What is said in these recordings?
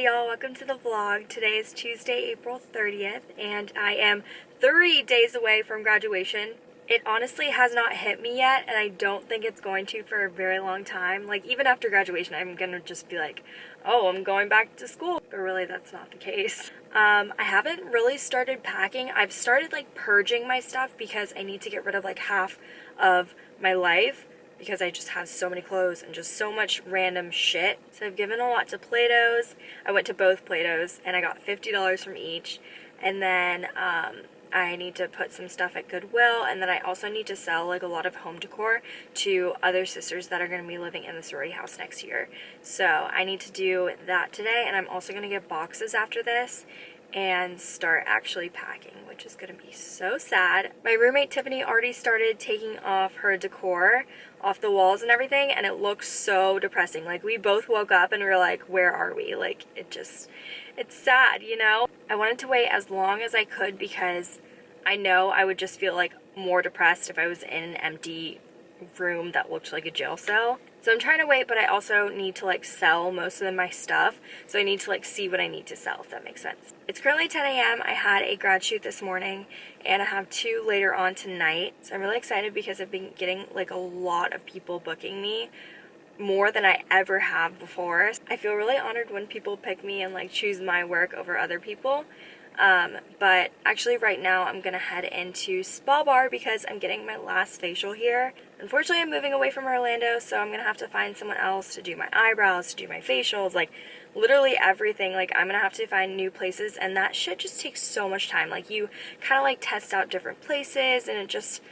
Hey y'all, welcome to the vlog. Today is Tuesday, April 30th, and I am three days away from graduation. It honestly has not hit me yet, and I don't think it's going to for a very long time. Like, even after graduation, I'm gonna just be like, oh, I'm going back to school. But really, that's not the case. Um, I haven't really started packing. I've started, like, purging my stuff because I need to get rid of, like, half of my life because I just have so many clothes and just so much random shit. So I've given a lot to Plato's. I went to both Plato's and I got $50 from each. And then um, I need to put some stuff at Goodwill and then I also need to sell like a lot of home decor to other sisters that are going to be living in the sorority house next year. So I need to do that today and I'm also going to get boxes after this and start actually packing, which is gonna be so sad. My roommate Tiffany already started taking off her decor off the walls and everything, and it looks so depressing. Like, we both woke up and we were like, where are we? Like, it just, it's sad, you know? I wanted to wait as long as I could because I know I would just feel like more depressed if I was in an empty room that looked like a jail cell. So I'm trying to wait, but I also need to like sell most of my stuff. So I need to like see what I need to sell, if that makes sense. It's currently 10 a.m. I had a grad shoot this morning and I have two later on tonight. So I'm really excited because I've been getting like a lot of people booking me more than I ever have before. I feel really honored when people pick me and like choose my work over other people. Um, but actually right now I'm gonna head into Spa Bar because I'm getting my last facial here. Unfortunately I'm moving away from Orlando so I'm gonna have to find someone else to do my eyebrows, to do my facials, like literally everything. Like I'm gonna have to find new places and that shit just takes so much time. Like you kind of like test out different places and it just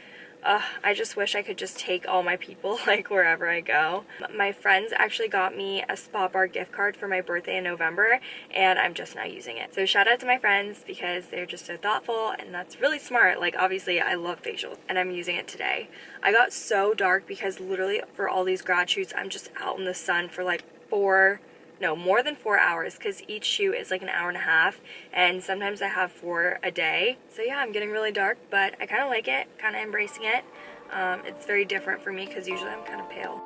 I just wish I could just take all my people like wherever I go. My friends actually got me a Spa Bar gift card for my birthday in November and I'm just now using it. So shout out to my friends because they're just so thoughtful and that's really smart. Like obviously I love facials and I'm using it today. I got so dark because literally for all these grad shoots I'm just out in the sun for like four no, more than four hours because each shoot is like an hour and a half and sometimes I have four a day. So yeah, I'm getting really dark, but I kind of like it, kind of embracing it. Um, it's very different for me because usually I'm kind of pale.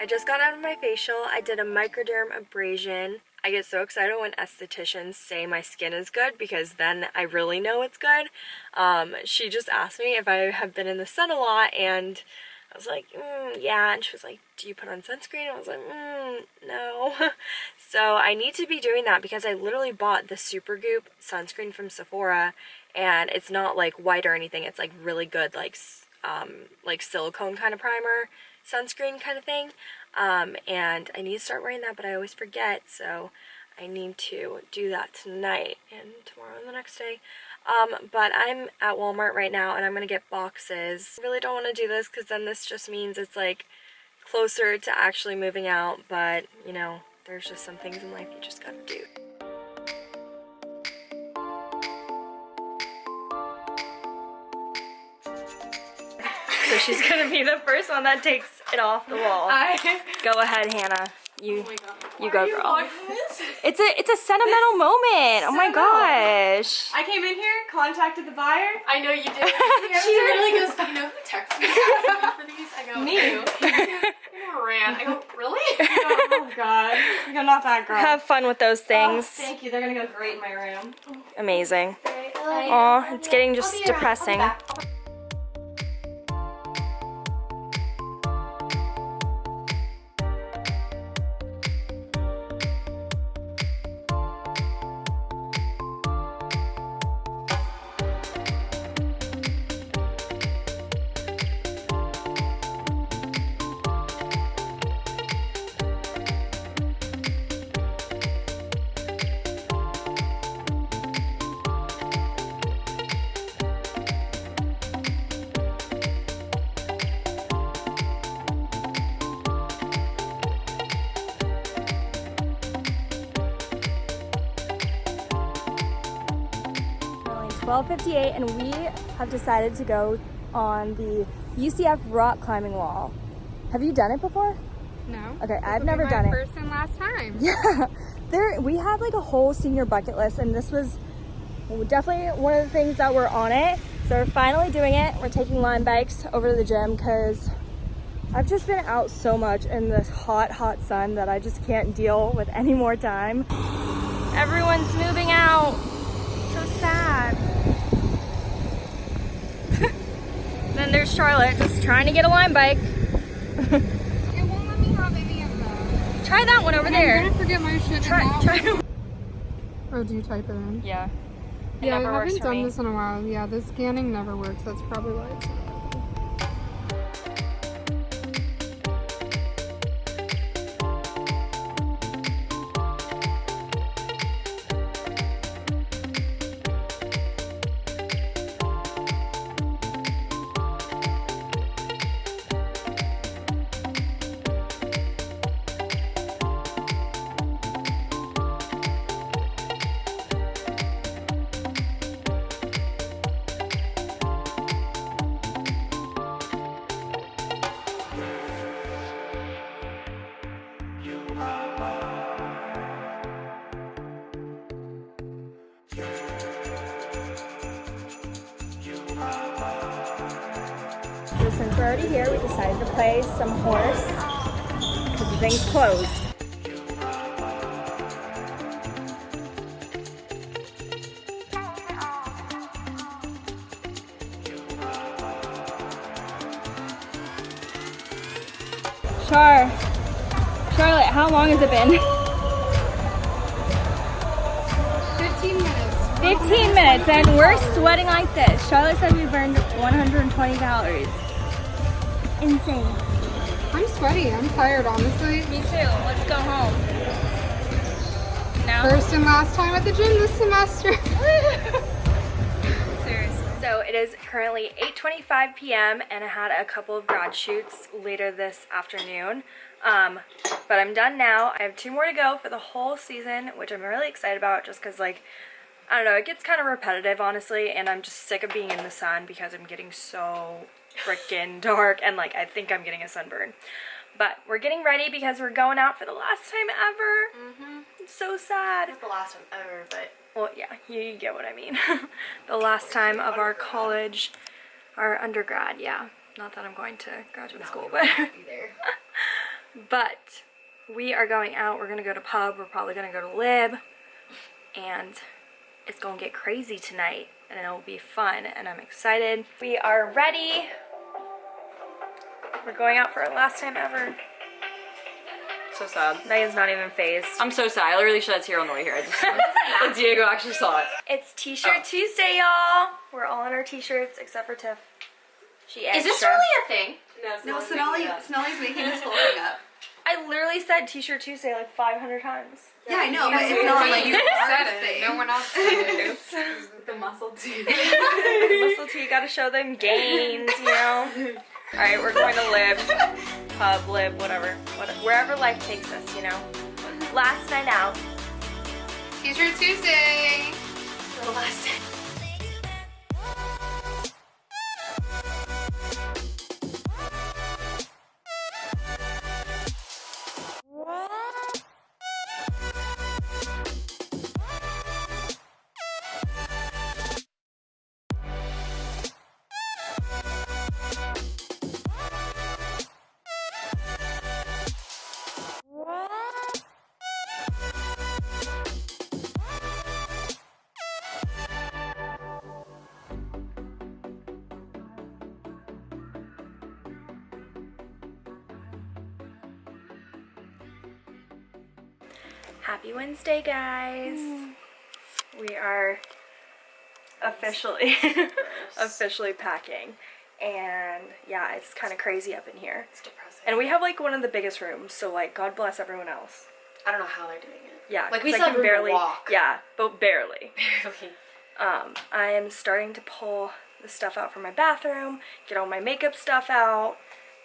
I just got out of my facial. I did a microderm abrasion I get so excited when estheticians say my skin is good because then I really know it's good. Um, she just asked me if I have been in the sun a lot and I was like, mm, yeah. And she was like, do you put on sunscreen? I was like, mm, no. so I need to be doing that because I literally bought the Supergoop sunscreen from Sephora and it's not like white or anything. It's like really good, like, um, like silicone kind of primer sunscreen kind of thing. Um, and I need to start wearing that, but I always forget, so I need to do that tonight and tomorrow and the next day. Um, but I'm at Walmart right now, and I'm going to get boxes. I really don't want to do this, because then this just means it's, like, closer to actually moving out, but, you know, there's just some things in life you just gotta do. So she's gonna be the first one that takes it off the wall. I... Go ahead, Hannah. You, oh you go, you girl. It's a it's a sentimental moment. Oh my gosh. I came in here, contacted the buyer. I know you did. she literally goes, "Do you know who texted me for these?" I go, "Me." ran. I go, "Really?" oh God. I go, not that girl. Have fun with those oh, things. Oh, thank you. They're gonna go great in my room. Amazing. Oh, it's getting just depressing. 12.58 and we have decided to go on the UCF rock climbing wall. Have you done it before? No. Okay, this I've never done it. first and last time. Yeah. There, we have like a whole senior bucket list and this was definitely one of the things that were on it. So we're finally doing it. We're taking Lime bikes over to the gym because I've just been out so much in this hot, hot sun that I just can't deal with any more time. Everyone's moving out. So sad. then there's Charlotte just trying to get a Lime bike. It won't let me have any of that. Try that one over I'm there. gonna forget my shit Try, try. one. Oh, do you type it in? Yeah. It yeah, never I haven't done me. this in a while. Yeah, the scanning never works. That's probably why So since we're already here, we decided to play some horse because the thing's closed. Char, Charlotte, how long has it been? 15 minutes. 15 minutes and we're sweating like this. Charlotte said we burned 120 calories. Insane. I'm sweaty. I'm tired, honestly. Me too. Let's go home. No? First and last time at the gym this semester. Seriously. So it is currently 8:25 p.m. and I had a couple of grad shoots later this afternoon. Um, but I'm done now. I have two more to go for the whole season, which I'm really excited about just because like I don't know, it gets kind of repetitive honestly, and I'm just sick of being in the sun because I'm getting so freaking dark and like I think I'm getting a sunburn. But we're getting ready because we're going out for the last time ever. Mm-hmm. It's so sad. Not the last time ever, but Well, yeah, you, you get what I mean. the last time of our college, our undergrad, yeah. Not that I'm going to graduate school, but but we are going out. We're gonna go to pub. We're probably gonna go to Lib, and it's gonna get crazy tonight, and it'll be fun. And I'm excited. We are ready. We're going out for our last time ever. So sad. Megan's not even fazed. I'm so sad. I literally shed a tear on the way here. I just like Diego actually saw it. It's T-shirt oh. Tuesday, y'all. We're all in our t-shirts except for Tiff. She Is this really a thing? No, Sonali, Sonali's making this whole thing up. I literally said T-shirt Tuesday like 500 times. Yeah, I know, but it's not like you your said artist it. thing. No one else said it. the muscle too. Muscle T, gotta show them gains, you know. All right, we're going to live, pub, live, whatever, whatever, wherever life takes us, you know. Last night out. T-shirt Tuesday. The last time. Happy Wednesday, guys. We are officially officially packing. And yeah, it's kind of crazy up in here. It's depressing. And we have like one of the biggest rooms, so like God bless everyone else. I don't know how they're doing it. Yeah, Like, we still I have can barely walk. Yeah, but barely. Barely. Um, I am starting to pull the stuff out from my bathroom, get all my makeup stuff out,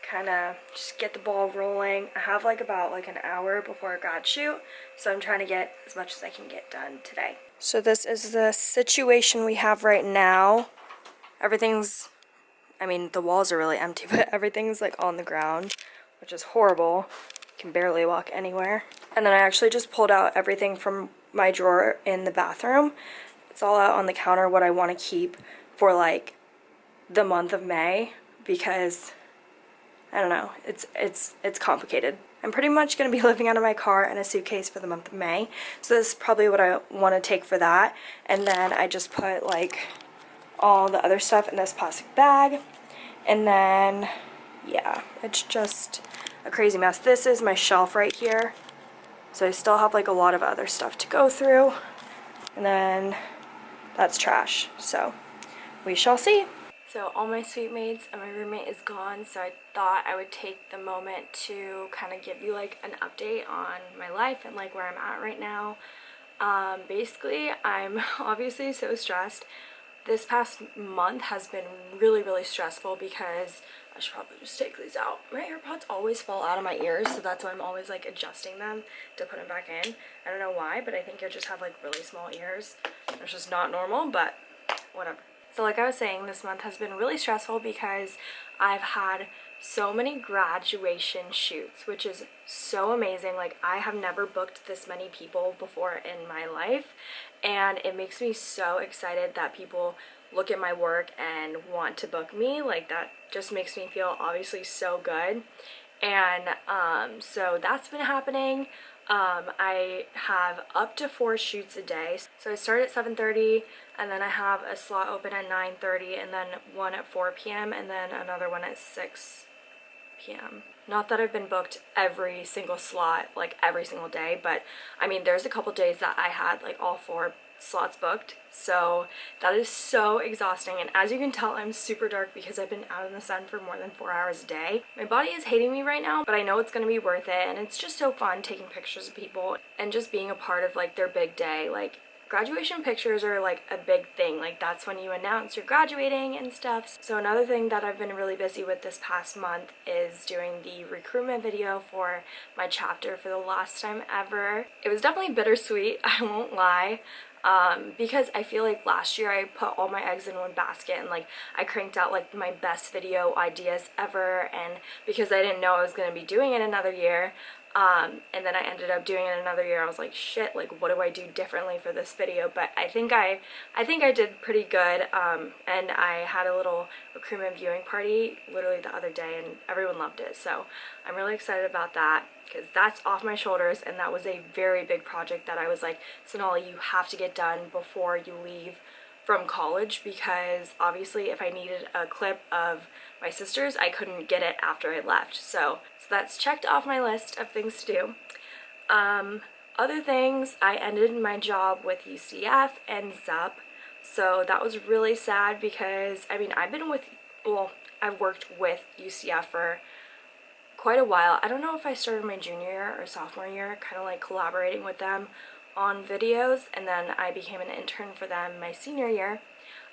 kind of just get the ball rolling. I have like about like an hour before a grad shoot, so I'm trying to get as much as I can get done today. So this is the situation we have right now. Everything's, I mean, the walls are really empty, but everything's like on the ground, which is horrible. Can barely walk anywhere. And then I actually just pulled out everything from my drawer in the bathroom. It's all out on the counter what I want to keep for like the month of May because I don't know. It's it's it's complicated. I'm pretty much going to be living out of my car and a suitcase for the month of May. So this is probably what I want to take for that. And then I just put like all the other stuff in this plastic bag. And then yeah, it's just a crazy mess. This is my shelf right here. So I still have like a lot of other stuff to go through. And then that's trash. So we shall see. So all my suite mates and my roommate is gone, so I thought I would take the moment to kind of give you like an update on my life and like where I'm at right now. Um, basically, I'm obviously so stressed. This past month has been really, really stressful because I should probably just take these out. My AirPods always fall out of my ears, so that's why I'm always like adjusting them to put them back in. I don't know why, but I think I just have like really small ears. It's just not normal, but whatever. So like I was saying, this month has been really stressful because I've had so many graduation shoots, which is so amazing. Like I have never booked this many people before in my life and it makes me so excited that people look at my work and want to book me. Like that just makes me feel obviously so good. And um, so that's been happening. Um, I have up to four shoots a day. So I start at 7.30 and then I have a slot open at 9.30 and then one at 4 p.m. and then another one at 6 p.m. Not that I've been booked every single slot, like every single day, but I mean, there's a couple days that I had like all four slots booked. So that is so exhausting. And as you can tell I'm super dark because I've been out in the sun for more than four hours a day. My body is hating me right now but I know it's gonna be worth it. And it's just so fun taking pictures of people and just being a part of like their big day. Like graduation pictures are like a big thing. Like that's when you announce you're graduating and stuff. So another thing that I've been really busy with this past month is doing the recruitment video for my chapter for the last time ever. It was definitely bittersweet I won't lie um, because I feel like last year I put all my eggs in one basket and like I cranked out like my best video ideas ever. And because I didn't know I was going to be doing it another year um, and then I ended up doing it another year. I was like shit like what do I do differently for this video? But I think I I think I did pretty good. Um, and I had a little recruitment viewing party literally the other day and everyone loved it. So I'm really excited about that because that's off my shoulders. And that was a very big project that I was like Sonali you have to get done before you leave from college because obviously if I needed a clip of my sisters I couldn't get it after I left so, so that's checked off my list of things to do um, other things I ended my job with UCF and ZUP so that was really sad because I mean I've been with well I've worked with UCF for quite a while. I don't know if I started my junior year or sophomore year, kind of like collaborating with them on videos, and then I became an intern for them my senior year.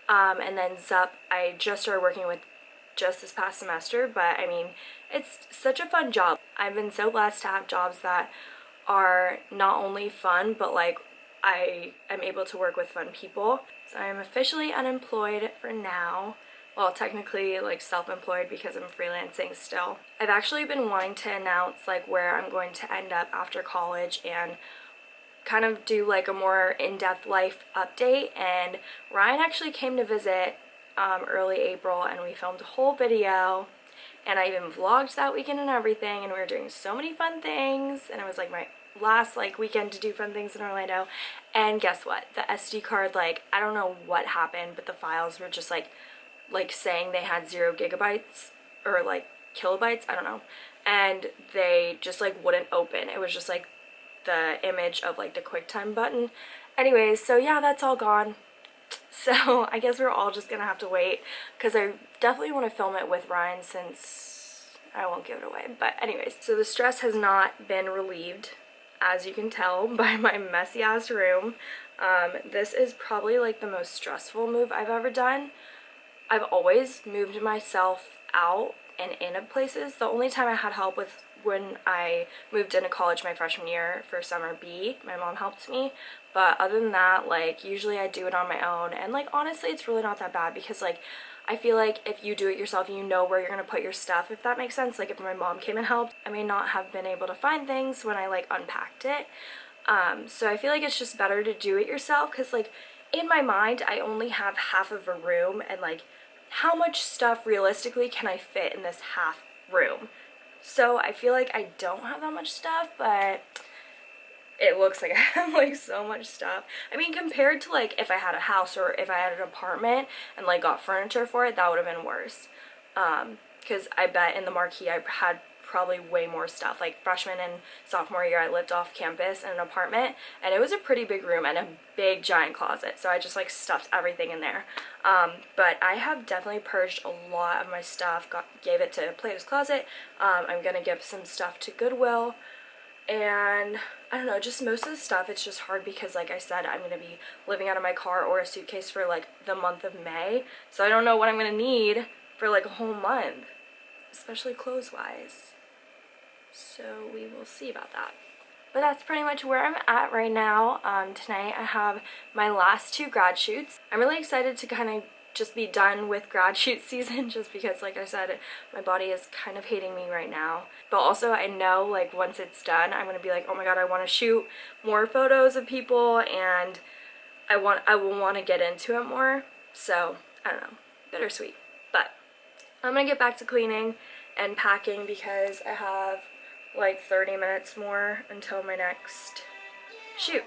Um, and then ZUP, I just started working with just this past semester, but I mean, it's such a fun job. I've been so blessed to have jobs that are not only fun, but like I am able to work with fun people. So I'm officially unemployed for now well technically like self-employed because I'm freelancing still. I've actually been wanting to announce like where I'm going to end up after college and kind of do like a more in-depth life update and Ryan actually came to visit um, early April and we filmed a whole video and I even vlogged that weekend and everything and we were doing so many fun things and it was like my last like weekend to do fun things in Orlando and guess what the SD card like I don't know what happened but the files were just like like saying they had zero gigabytes or like kilobytes, I don't know. And they just like wouldn't open. It was just like the image of like the QuickTime button. Anyways, so yeah, that's all gone. So I guess we're all just gonna have to wait because I definitely want to film it with Ryan since I won't give it away. But anyways, so the stress has not been relieved as you can tell by my messy ass room. Um, this is probably like the most stressful move I've ever done. I've always moved myself out and in of places. The only time I had help with when I moved into college my freshman year for summer B, my mom helped me. But other than that, like usually I do it on my own. And like honestly, it's really not that bad because like I feel like if you do it yourself, you know where you're going to put your stuff, if that makes sense. Like if my mom came and helped, I may not have been able to find things when I like unpacked it. Um, so I feel like it's just better to do it yourself because like in my mind, I only have half of a room and like how much stuff realistically can I fit in this half room? So I feel like I don't have that much stuff, but it looks like I have like so much stuff. I mean, compared to like if I had a house or if I had an apartment and like got furniture for it, that would have been worse. Um, because I bet in the marquee I had probably way more stuff. Like freshman and sophomore year, I lived off campus in an apartment, and it was a pretty big room and a big giant closet. So I just like stuffed everything in there. Um, but I have definitely purged a lot of my stuff. Got gave it to Plato's Closet. Um, I'm gonna give some stuff to Goodwill and I don't know, just most of the stuff it's just hard because like I said, I'm gonna be living out of my car or a suitcase for like the month of May. So I don't know what I'm gonna need for like a whole month, especially clothes wise. So we will see about that. But that's pretty much where I'm at right now. Um, tonight I have my last two grad shoots. I'm really excited to kind of just be done with grad shoot season just because like I said my body is kind of hating me right now but also I know like once it's done I'm gonna be like oh my god I want to shoot more photos of people and I want I will want to get into it more so I don't know bittersweet but I'm gonna get back to cleaning and packing because I have like 30 minutes more until my next shoot